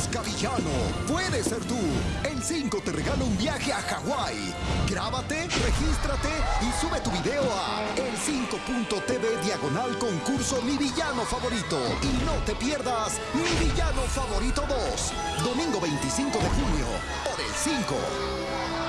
Busca villano. Puede ser tú. El 5 te regala un viaje a Hawái. Grábate, regístrate y sube tu video a el5.tv diagonal concurso Mi Villano Favorito. Y no te pierdas Mi Villano Favorito 2. Domingo 25 de junio por el 5.